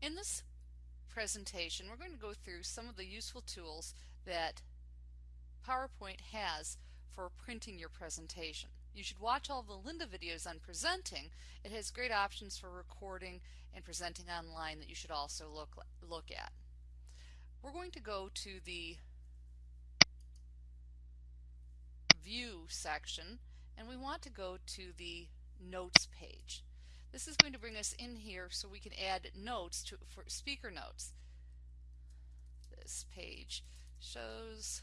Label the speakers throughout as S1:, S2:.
S1: In this presentation, we're going to go through some of the useful tools that PowerPoint has for printing your presentation. You should watch all the Lynda videos on presenting. It has great options for recording and presenting online that you should also look, look at. We're going to go to the View section and we want to go to the Notes page. This is going to bring us in here so we can add notes to for speaker notes. This page shows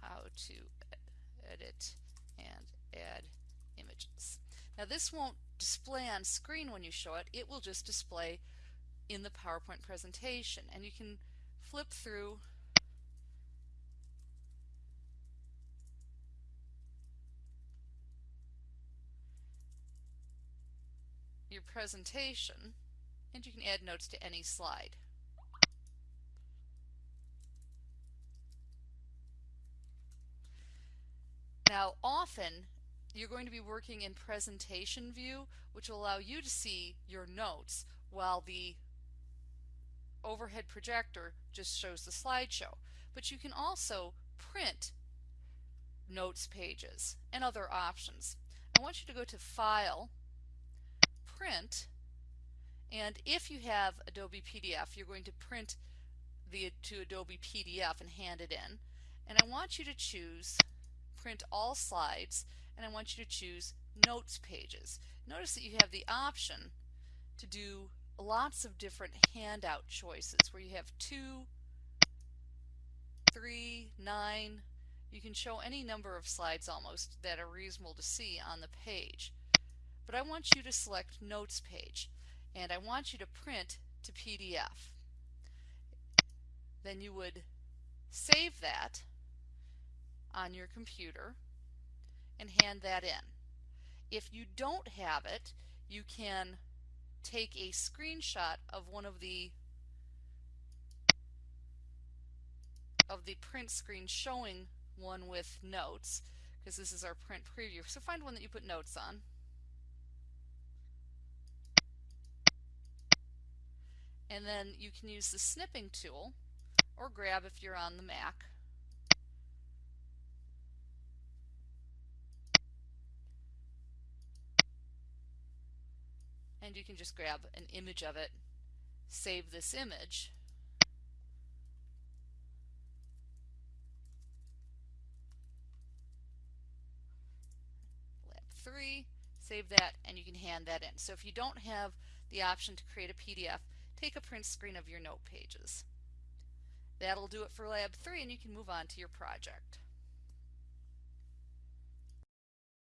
S1: how to edit and add images. Now this won't display on screen when you show it, it will just display in the PowerPoint presentation and you can flip through your presentation and you can add notes to any slide. Now often you're going to be working in presentation view which will allow you to see your notes while the overhead projector just shows the slideshow. But you can also print notes pages and other options. I want you to go to File print and if you have Adobe PDF you're going to print the to Adobe PDF and hand it in. And I want you to choose print all slides and I want you to choose notes pages. Notice that you have the option to do lots of different handout choices where you have two, three, nine, you can show any number of slides almost that are reasonable to see on the page but I want you to select Notes page and I want you to print to PDF. Then you would save that on your computer and hand that in. If you don't have it, you can take a screenshot of one of the of the print screen showing one with notes because this is our print preview. So find one that you put notes on. And then you can use the snipping tool or grab if you're on the Mac. And you can just grab an image of it. Save this image. Lab 3 save that and you can hand that in. So if you don't have the option to create a PDF take a print screen of your note pages. That'll do it for Lab 3 and you can move on to your project.